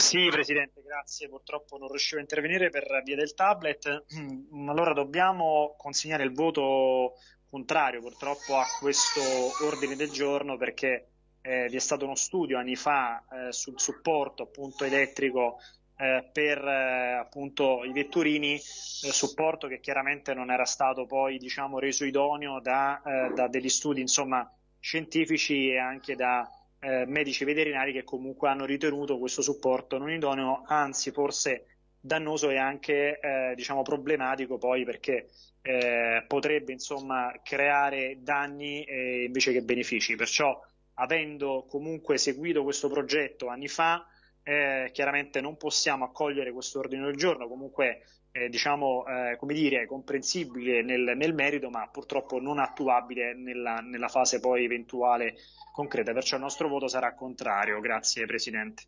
Sì, Presidente, grazie. Purtroppo non riuscivo a intervenire per via del tablet. Mm, allora dobbiamo consegnare il voto contrario purtroppo a questo ordine del giorno perché eh, vi è stato uno studio anni fa eh, sul supporto appunto elettrico eh, per eh, appunto i vetturini, eh, supporto che chiaramente non era stato poi diciamo reso idoneo da, eh, da degli studi insomma scientifici e anche da eh, medici veterinari che comunque hanno ritenuto questo supporto non idoneo, anzi forse dannoso e anche eh, diciamo problematico poi perché eh, potrebbe insomma creare danni eh, invece che benefici. Perciò avendo comunque seguito questo progetto anni fa, eh, chiaramente non possiamo accogliere questo ordine del giorno, comunque eh, diciamo eh, come dire comprensibile nel, nel, merito, ma purtroppo non attuabile nella, nella fase poi eventuale concreta, perciò il nostro voto sarà contrario. Grazie Presidente.